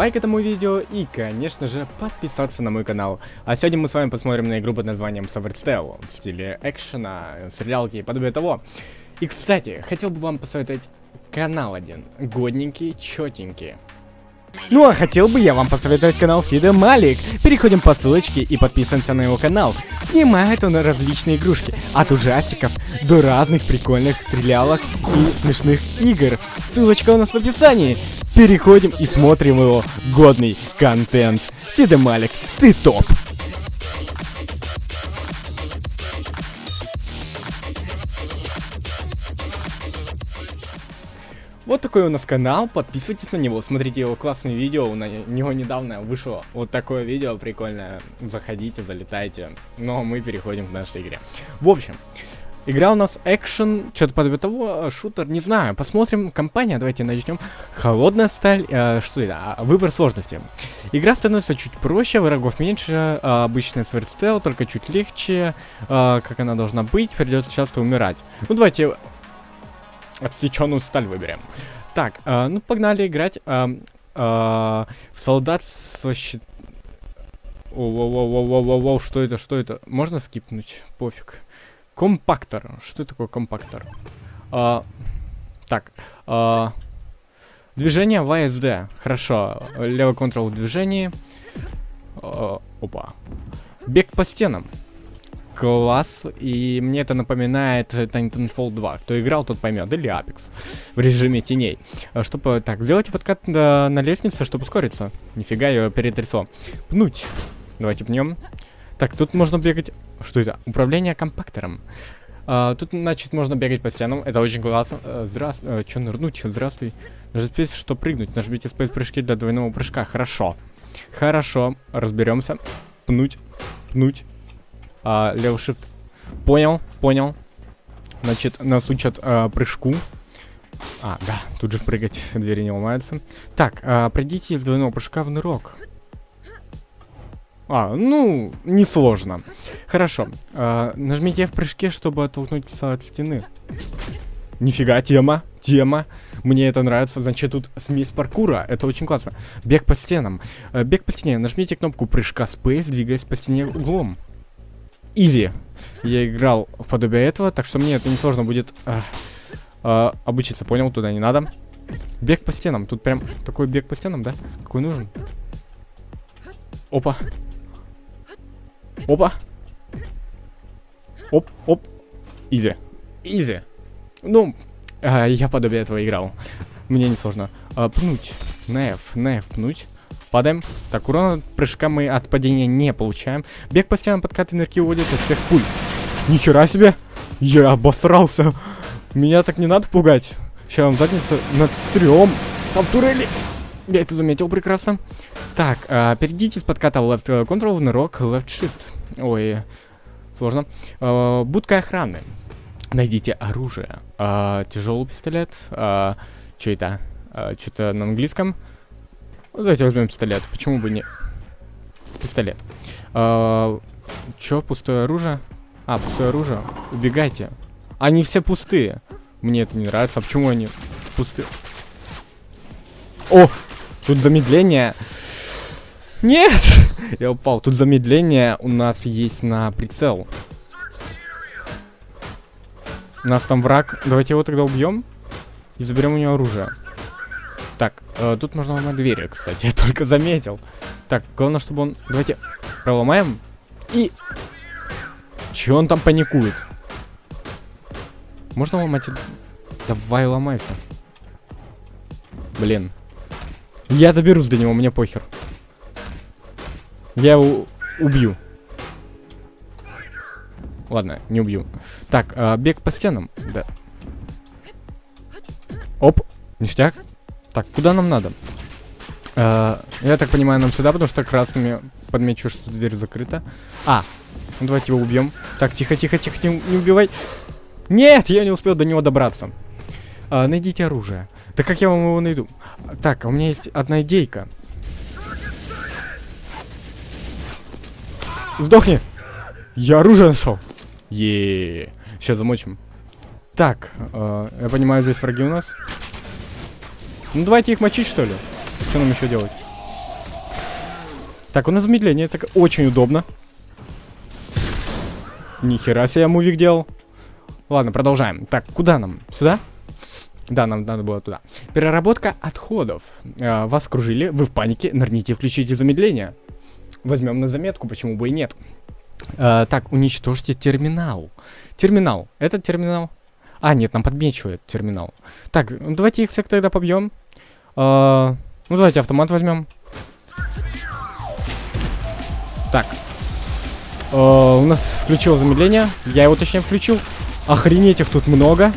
лайк этому видео и, конечно же, подписаться на мой канал. А сегодня мы с вами посмотрим на игру под названием Savage Tale в стиле экшена, стрелялки и подобие того. И, кстати, хотел бы вам посоветовать канал один, годненький, четенький. Ну а хотел бы я вам посоветовать канал Фида Малик. Переходим по ссылочке и подписываемся на его канал. Снимает он различные игрушки, от ужастиков до разных прикольных стрелялок и смешных игр. Ссылочка у нас в описании. Переходим и смотрим его годный контент. Фида Малик, ты топ! Вот такой у нас канал, подписывайтесь на него, смотрите его классные видео, на него недавно вышло вот такое видео прикольное, заходите, залетайте, но мы переходим к нашей игре. В общем, игра у нас экшен, что-то подобие того, шутер, не знаю, посмотрим, компания, давайте начнем. Холодная сталь, э, что это, а, выбор сложности. Игра становится чуть проще, врагов меньше, э, обычная свердстел, только чуть легче, э, как она должна быть, придется часто умирать. Ну давайте Отсеченную сталь выберем. Так, э, ну погнали играть э, э, в солдат со щит... Воу-воу-воу-воу-воу, что это, что это? Можно скипнуть? Пофиг. Компактор. Что такое компактор? А, так. А, движение АСД. Хорошо. Левый контрол в движении. А, опа. Бег по стенам класс, и мне это напоминает Titanfall 2. Кто играл, тот поймет. Или Apex в режиме теней. А, чтобы, так, сделайте подкат на, на лестнице, чтобы ускориться. Нифига, ее перетрясло. Пнуть. Давайте пнем. Так, тут можно бегать... Что это? Управление компактором. А, тут, значит, можно бегать по стенам. Это очень классно. А, здравствуй. А, Че нырнуть? Здравствуй. Нажмите, что прыгнуть. Нажмите спейс прыжки для двойного прыжка. Хорошо. Хорошо. Разберемся. Пнуть. Пнуть. А, левый shift. Понял, понял. Значит, нас учат а, прыжку. А, да, тут же прыгать, двери не ломаются. Так, а, пройдите из двойного прыжка в нырок. А, ну, несложно. Хорошо. А, нажмите в прыжке, чтобы оттолкнуться от стены. Нифига, тема, тема. Мне это нравится. Значит, тут смесь паркура. Это очень классно. Бег по стенам. А, бег по стене. Нажмите кнопку прыжка Space, двигаясь по стене углом. Изи. Я играл в подобие этого, так что мне это несложно будет э, э, обучиться. Понял, туда не надо. Бег по стенам. Тут прям такой бег по стенам, да? Какой нужен? Опа. Опа. Оп, оп. Изи. Изи. Ну, э, я подобие этого играл. Мне несложно. Э, пнуть. Неф, неф, пнуть. Падаем. Так, урона от прыжка мы от падения не получаем. Бег по стенам подкат энергии уводит от всех пуль. Нихера себе! Я обосрался. Меня так не надо пугать. Сейчас вам задница на трем. Там турели. Я это заметил прекрасно. Так, а, перейдите с подката left control в нырок left shift. Ой, сложно. А, будка охраны. Найдите оружие. А, тяжелый пистолет. А, что это? А, Что-то на английском. Ну, давайте возьмем пистолет. Почему бы не... Пистолет. А, чё, пустое оружие? А, пустое оружие. Убегайте. Они все пустые. Мне это не нравится. А почему они пустые? О! Тут замедление. Нет! Я упал. Тут замедление у нас есть на прицел. У нас там враг. Давайте его тогда убьем. И заберем у него оружие. Э, тут можно ломать двери, кстати, я только заметил. Так, главное, чтобы он... Давайте проломаем. И... Че он там паникует? Можно ломать? Давай ломайся. Блин. Я доберусь до него, мне похер. Я его убью. Ладно, не убью. Так, э, бег по стенам. Да. Оп, ништяк. Так, куда нам надо? Uh, я так понимаю, нам сюда, потому что красными подмечу, что дверь закрыта. А, ну давайте его убьем. Так, тихо, тихо, тихо, не, не убивай. Нет, я не успел до него добраться. Uh, найдите оружие. Да как я вам его найду? Так, у меня есть одна идейка. Сдохни! Я оружие нашел. Еее. Сейчас замочим. Так, э, я понимаю, здесь враги у нас. Ну давайте их мочить, что ли. Что нам еще делать? Так, у нас замедление, это очень удобно. Нихера себе я мувик делал. Ладно, продолжаем. Так, куда нам? Сюда? Да, нам надо было туда. Переработка отходов. Э, вас окружили, вы в панике, нырните включите замедление. Возьмем на заметку, почему бы и нет. Э, так, уничтожьте терминал. Терминал. Этот терминал? А, нет, нам подмечивает терминал. Так, ну, давайте их всех тогда побьем. Э, ну, давайте автомат возьмем. Так. Э, у нас включил замедление. Я его точнее включил. Охренеть их тут много.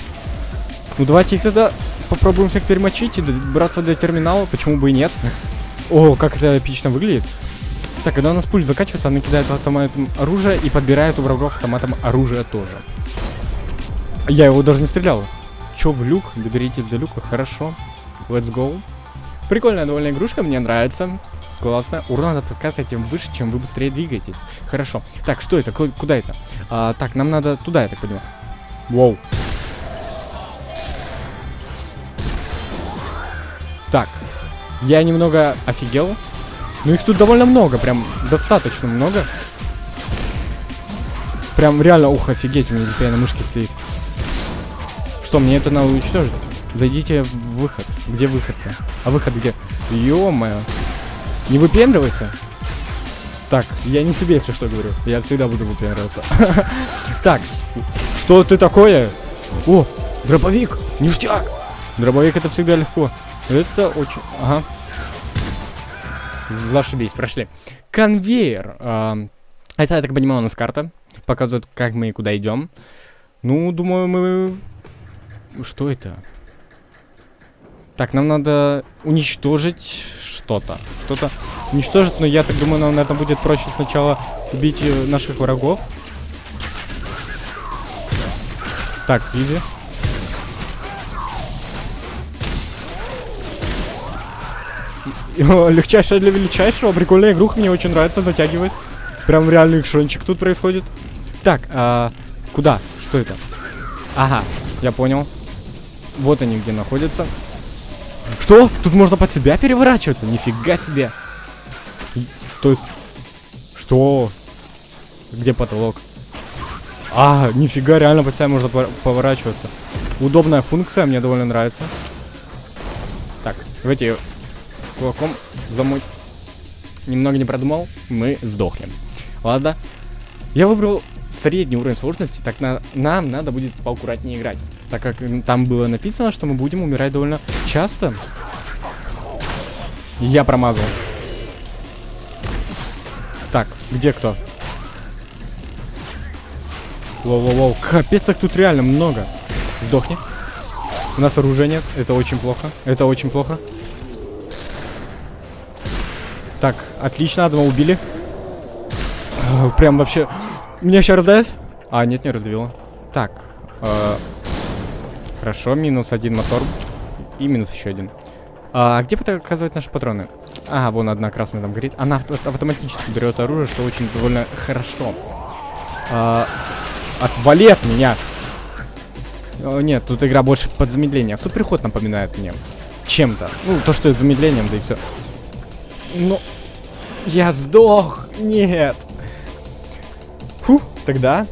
Ну давайте их тогда попробуем всех перемочить и браться для терминала, почему бы и нет. О, как это эпично выглядит. Так, когда у нас пуль заканчивается, она кидает автоматом оружие и подбирает у врагов автоматом оружие тоже. Я его даже не стрелял. Чё, в люк? Доберитесь до люка, хорошо. Let's go. Прикольная довольно игрушка, мне нравится. Классно. Урон от подката тем выше, чем вы быстрее двигаетесь. Хорошо. Так, что это? Куда это? А, так, нам надо туда, я так понимаю. Воу. Так, я немного офигел. Ну их тут довольно много, прям достаточно много. Прям реально, ух, офигеть, у меня теперь на мышке стоит. Что, мне это надо уничтожить? Зайдите в выход. Где выход-то? А выход где? Ё-моё. Не выпендривайся. Так, я не себе, если что, говорю. Я всегда буду выпендриваться. Так, что ты такое? О, дробовик, ништяк. Дробовик это всегда легко. Это очень... Ага. Зашибись, прошли. Конвейер. Это, я так понимаю, у нас карта. Показывает, как мы и куда идем. Ну, думаю, мы... Что это? Так, нам надо уничтожить что-то. Что-то уничтожить, но я так думаю, нам, наверное, будет проще сначала убить э, наших врагов. Так, иди. Легчайшая для величайшего. Прикольная игруха, мне очень нравится, затягивает. Прям реальный экшончик тут происходит. Так, а, куда? Что это? Ага, я понял. Вот они где находятся. Что? Тут можно под себя переворачиваться? Нифига себе. То есть... Что? Где потолок? А, нифига, реально под себя можно поворачиваться. Удобная функция, мне довольно нравится. Так, давайте кулаком замуть. Немного не продумал, мы сдохнем. Ладно. Я выбрал средний уровень сложности, так на, нам надо будет поаккуратнее играть. Так как там было написано, что мы будем умирать довольно часто. Я промазал. Так, где кто? Воу-воу-воу, капец, их тут реально много. Сдохни. У нас оружия нет, это очень плохо, это очень плохо. Так, отлично, одного убили. Прям вообще... Меня сейчас раздавит? А, нет, не раздавило. Так. Э, хорошо, минус один мотор. И минус еще один. А где показывать наши патроны? А, вон одна красная там горит. Она авто автоматически берет оружие, что очень довольно хорошо. А, отвали от меня! О, нет, тут игра больше под замедление. Суперход напоминает мне. Чем-то. Ну, то, что с замедлением, да и все. Ну, я сдох. Нет. Фу, тогда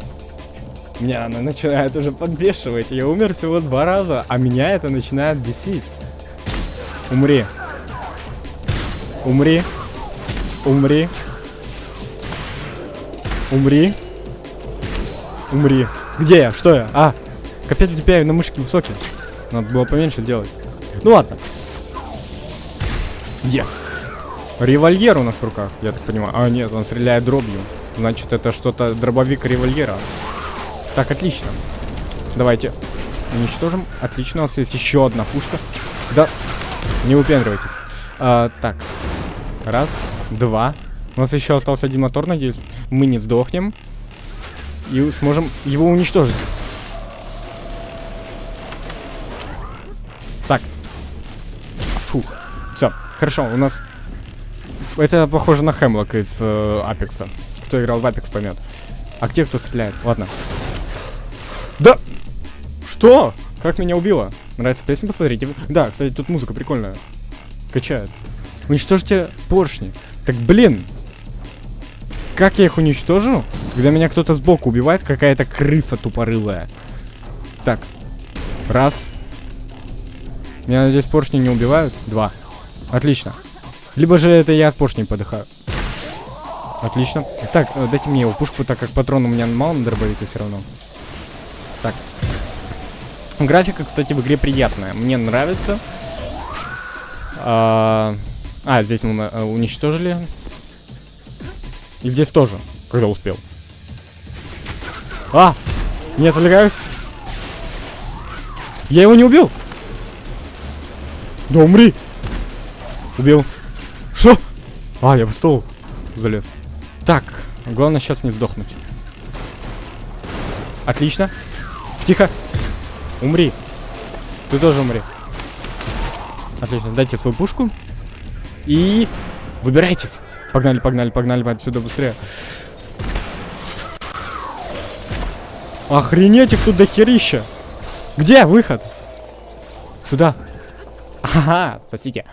меня она начинает уже подбешивать. Я умер всего два раза, а меня это начинает бесить. Умри. Умри. Умри. Умри. Умри. Где я? Что я? А, капец, DPI на мышке высокий. Надо было поменьше делать. Ну ладно. Yes. Револьвер у нас в руках, я так понимаю. А, нет, он стреляет дробью. Значит, это что-то дробовик револьвера. Так, отлично. Давайте уничтожим. Отлично, у нас есть еще одна пушка. Да, не выпендривайтесь. А, так, раз, два. У нас еще остался один мотор, надеюсь. Мы не сдохнем. И сможем его уничтожить. Так. Фух. Все, хорошо, у нас это похоже на Хемлок из э, Апекса. Кто играл в Апекс, поймет. А где кто стреляет? Ладно. Да! Что? Как меня убило? Нравится песня, посмотрите. Да, кстати, тут музыка прикольная. Качает. Уничтожьте поршни. Так, блин. Как я их уничтожу? Когда меня кто-то сбоку убивает, какая-то крыса тупорылая. Так. Раз. Меня, надеюсь, поршни не убивают. Два. Отлично. Либо же это я от поршней подыхаю. Отлично. Так, э, дайте мне его пушку, так как патрон у меня мало на дробовике все равно. Так. Графика, кстати, в игре приятная. Мне нравится. А, а здесь мы э, уничтожили. И здесь тоже, когда успел. А! Не отвлекаюсь. Я его не убил. Да умри. Убил. Что? А, я в стол залез. Так, главное сейчас не сдохнуть. Отлично. Тихо. Умри. Ты тоже умри. Отлично, дайте свою пушку. И выбирайтесь. Погнали, погнали, погнали отсюда быстрее. Охренеть их тут дохерища. Где выход? Сюда. Ага, сосите.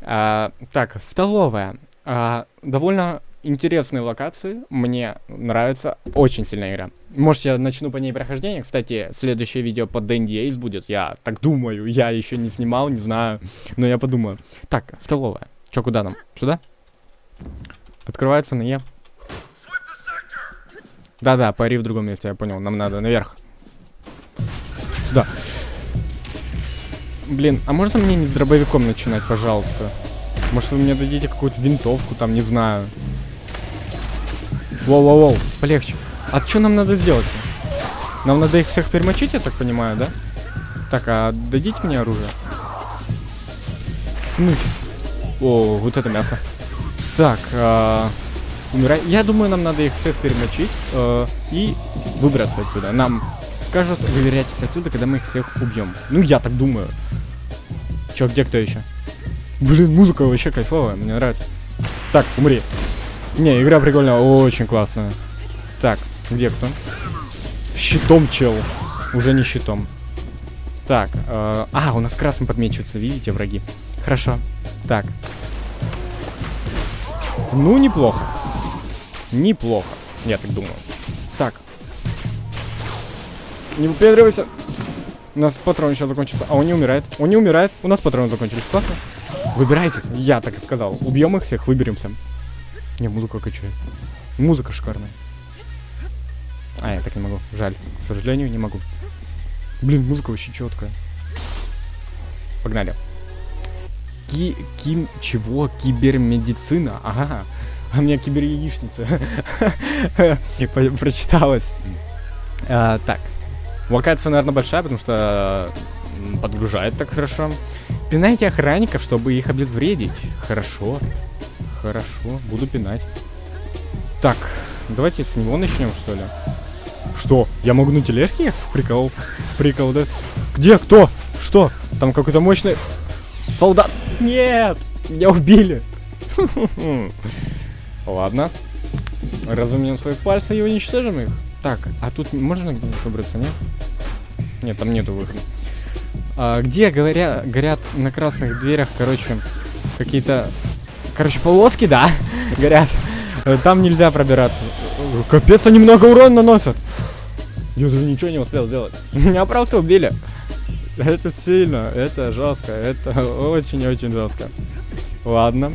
А, так, столовая. А, довольно интересные локации. Мне нравится. Очень сильная игра. Может, я начну по ней прохождение. Кстати, следующее видео по Дэнди Эйс будет. Я так думаю. Я еще не снимал, не знаю. Но я подумаю. Так, столовая. Че, куда нам? Сюда? Открывается на Е. Да-да, пари в другом месте, я понял. Нам надо наверх. Сюда. Блин, а можно мне не с дробовиком начинать, пожалуйста? Может, вы мне дадите какую-то винтовку, там, не знаю. Воу-воу-воу, полегче. А что нам надо сделать? Нам надо их всех перемочить, я так понимаю, да? Так, а дадите мне оружие? Ну, о, вот это мясо. Так, а, умирай. Я думаю, нам надо их всех перемочить э, и выбраться отсюда. Нам скажут, выверяйтесь отсюда, когда мы их всех убьем. Ну, я так думаю. Чё, где кто еще? Блин, музыка вообще кайфовая, мне нравится. Так, умри. Не, игра прикольная, очень классная. Так, где кто? Щитом чел. Уже не щитом. Так, э, а, у нас красным подмечиваются, видите, враги. Хорошо. Так. Ну, неплохо. Неплохо, я так думаю. Так. Не выпендривайся. У нас патрон сейчас закончится. А он не умирает. Он не умирает. У нас патроны закончились. Классно. Выбирайтесь. Я так и сказал. Убьем их всех, выберемся. Не, музыка качает. Музыка шикарная. А, я так не могу. Жаль. К сожалению, не могу. Блин, музыка вообще четкая. Погнали. Ки ким... Чего? Кибермедицина? Ага. А у меня киберяичница. Прочиталась. А, так. Локация, наверное, большая, потому что подгружает так хорошо. Пинайте охранников, чтобы их обезвредить. Хорошо. Хорошо, буду пинать. Так, давайте с него начнем, что ли. Что? Я могу на тележке? Прикол. Прикол, да? Где? Кто? Что? Там какой-то мощный... Солдат! Нет! Меня убили! Ладно. Разумнем свои пальцы и уничтожим их. Так, а тут можно выбраться, нет? Нет, там нету выхода. А, где говоря, горят на красных дверях, короче, какие-то... Короче, полоски, да, горят. Там нельзя пробираться. Капец, они много урона наносят. Я даже ничего не успел сделать. Меня просто убили. Это сильно, это жестко, это очень-очень жестко. Ладно,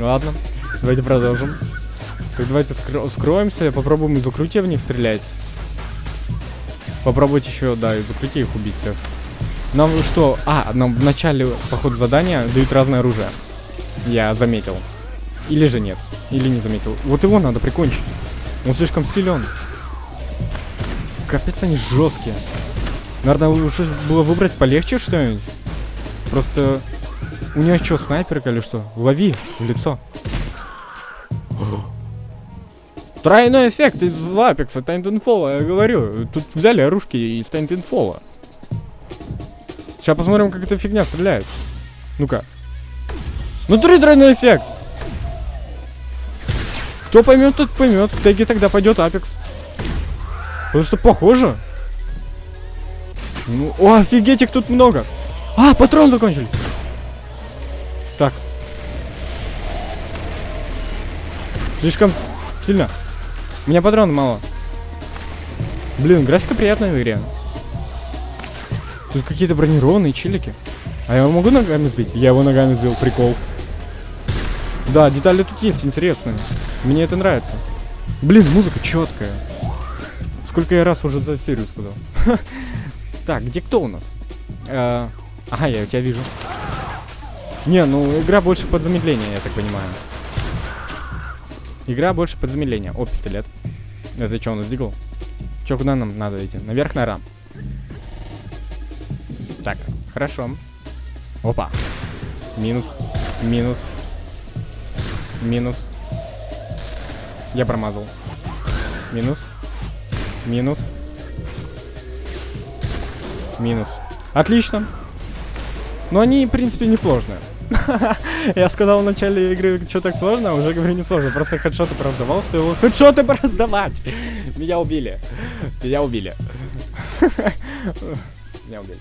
ладно. Давайте продолжим. Так давайте скро скроемся, попробуем из укрытия в них стрелять. Попробовать еще, да, из укрытия их убить всех. Нам что? А, нам в начале, по ходу задания дают разное оружие. Я заметил. Или же нет. Или не заметил. Вот его надо прикончить. Он слишком силен. Капец, они жесткие. Наверное, лучше было выбрать полегче что-нибудь. Просто... У нее что, снайперка или что? Лови в лицо. Тройной эффект из Лапекса, Тайнтенфола, я говорю. Тут взяли оружки из Тайнтенфола. Сейчас посмотрим, как эта фигня стреляет. Ну-ка. Ну, три тройной эффект. Кто поймет, тот поймет. В теге тогда пойдет Апекс. Потому что похоже. Ну, о, офигеть, их тут много. А, патроны закончились. Так. Слишком сильно. У меня патронов мало. Блин, графика приятная в игре. Тут какие-то бронированные чилики. А я его могу ногами сбить? Я его ногами сбил, прикол. Да, детали тут есть интересные. Мне это нравится. Блин, музыка четкая. Сколько я раз уже за серию сказал. Так, где кто у нас? Ага, я тебя вижу. Не, ну игра больше под замедление, я так понимаю. Игра больше под замедление. О, пистолет. Это что, у нас дигл? Че, куда нам надо идти? Наверх, наверное. Так, хорошо. Опа. Минус. Минус. Минус. Я промазал. Минус. Минус. Минус. Отлично. Но они, в принципе, не сложные. Я сказал в начале игры, что так сложно, а уже говорю не сложно. Просто хедшоты пораздавал, стоило хедшоты пораздавать. Меня убили. Меня убили. Меня убили.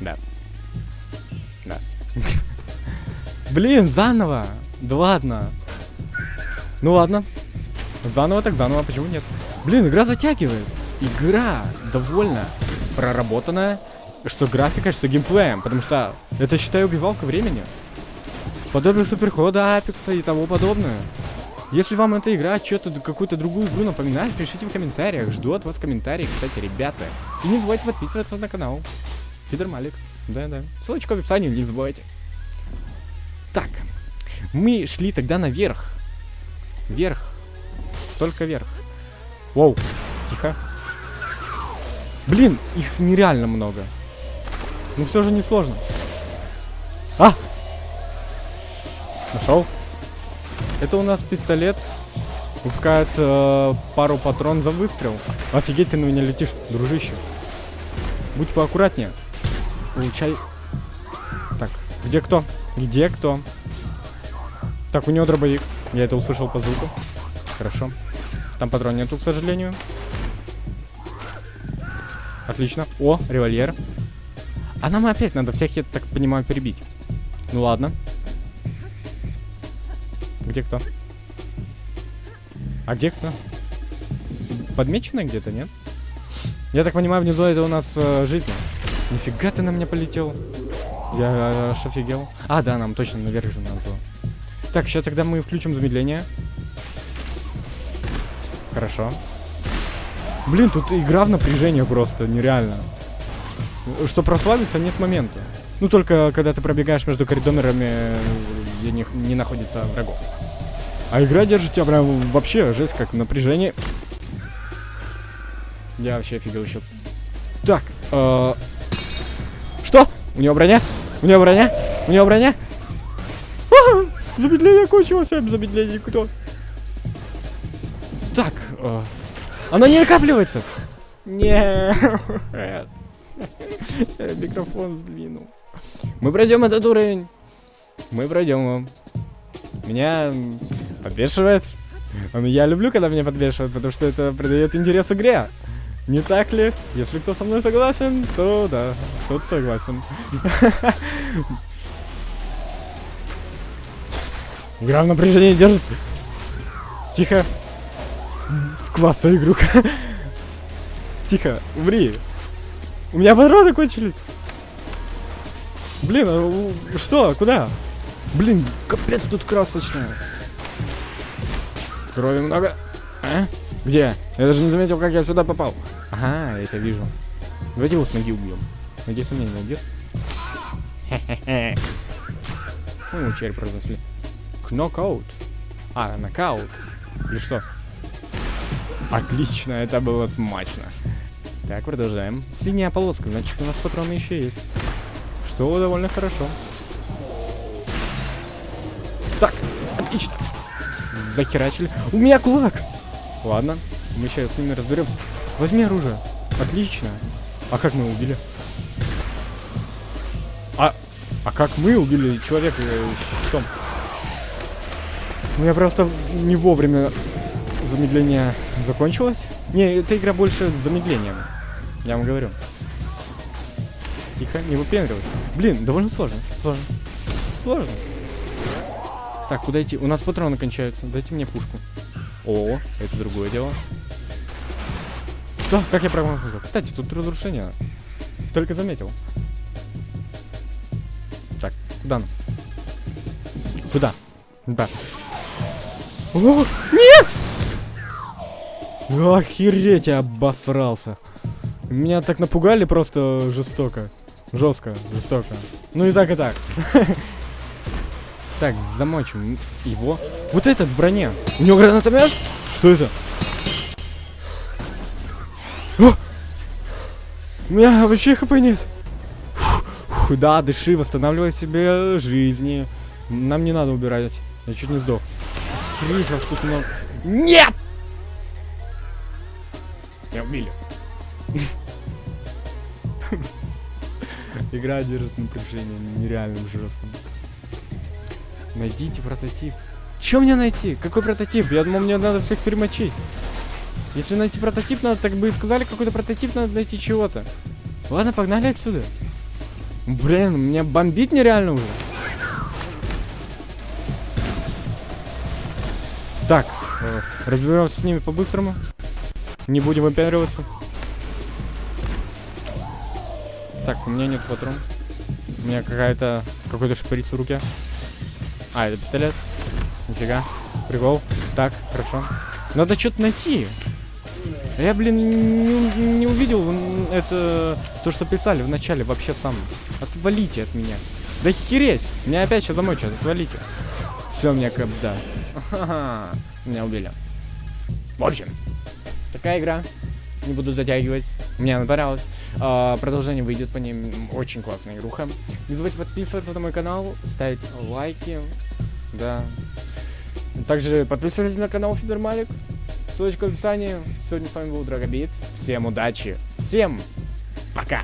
Да. Да. Блин, заново. Да ладно. Ну ладно. Заново так заново, почему нет? Блин, игра затягивает. Игра довольно проработанная, что графикой, что геймплеем, потому что это, считай, убивалка времени. Подобие суперхода, апекса и того подобное. Если вам эта игра что-то, какую-то другую игру напоминает, пишите в комментариях. Жду от вас комментарии, кстати, ребята. И не забывайте подписываться на канал. Фидер Малик. Да-да. Ссылочка в описании, не забывайте. Так. Мы шли тогда наверх. Вверх. Только вверх. Воу. Тихо. Блин, их нереально много. Но все же не сложно. А! Нашел. Это у нас пистолет. Выпускает э, пару патрон за выстрел. Офигеть, ты на меня летишь, дружище. Будь поаккуратнее. Получай. Так, где кто? Где кто? Так, у него дробовик. Я это услышал по звуку. Хорошо. Там патрон нету, к сожалению. Отлично. О, револьвер. А нам опять надо всех, я так понимаю, перебить. Ну ладно. Где кто? А где кто? Подмечено где-то, нет? Я так понимаю, внизу это у нас э, жизнь. Нифига ты на меня полетел. Я аж офигел. А, да, нам точно наверх же надо было. Так, сейчас тогда мы включим замедление. Хорошо. Блин, тут игра в напряжение просто, нереально. Что прославиться, нет момента. Ну, только когда ты пробегаешь между коридорами, где не, не находится врагов. А игра держит тебя прям вообще, жесть, как напряжение. Я вообще офигел сейчас. Так, э Что? У него броня? У него броня? У него броня? А, замедление кончилось, замедление кто? Так, э она не накапливается. Нет. Микрофон сдвинул. Мы пройдем этот уровень. Мы пройдем его. Меня подбешивает. Я люблю, когда меня подбешивают, потому что это придает интерес игре. Не так ли? Если кто со мной согласен, то да, тот согласен. Игра в напряжении держит. Тихо. Классная игруха. Тихо, умри. У меня патроны кончились. Блин, а что? Куда? Блин, капец тут красочная. Крови много. А? Где? Я даже не заметил, как я сюда попал. Ага, я тебя вижу. Давайте его с ноги убьем. Надеюсь, он меня не убьет. Хе-хе-хе. Ну, череп разнесли. Кнокаут. А, нокаут. Или что? Отлично, это было смачно. Так, продолжаем. Синяя полоска, значит у нас патроны еще есть. Что довольно хорошо. Так, отлично. Захерачили. У меня кулак. Ладно, мы сейчас с ними разберемся. Возьми оружие. Отлично. А как мы убили? А, а как мы убили человека щитом? Ну я просто не вовремя замедление закончилось. Не, эта игра больше с замедлением. Я вам говорю. Тихо, не выпендривайся. Блин, довольно сложно. Сложно. Сложно. Так, куда идти? У нас патроны кончаются. Дайте мне пушку. О, это другое дело. Что? Как я промахнулся? Кстати, тут разрушение. Только заметил. Так, куда нам? Сюда. Да. О, нет! Охереть, я обосрался. Меня так напугали просто жестоко. Жестко, жестоко. Ну и так, и так. Так, замочим его. Вот этот в броне. У него гранатомет? Что это? О! У меня вообще хп нет. Фу, фу, да, дыши, восстанавливай себе жизни. Нам не надо убирать. Я чуть не сдох. Крис, вас тут много. Нет! Игра держит напряжение нереальным жестком. Найдите прототип. Че мне найти? Какой прототип? Я думал, мне надо всех перемочить. Если найти прототип надо, так бы и сказали, какой-то прототип надо найти чего-то. Ладно, погнали отсюда. Блин, меня бомбит нереально уже. Так, э, разберемся с ними по-быстрому. Не будем выпендриваться. Так, у меня нет патрон. У меня какая-то... Какой-то шприц в руке. А, это пистолет. Нифига. Прикол. Так, хорошо. Надо что-то найти. А Я, блин, не, не увидел это... То, что писали в начале вообще сам. Отвалите от меня. Да хереть! Меня опять сейчас замочат. Отвалите. Все, меня капда. Меня убили. В общем, такая игра. Не буду затягивать. Мне она понравилась. А, продолжение выйдет по ним. Очень классная игруха. Не забудьте подписываться на мой канал, ставить лайки. Да. Также подписывайтесь на канал Фибермалик. Ссылочка в описании. Сегодня с вами был Драгобит. Всем удачи. Всем пока.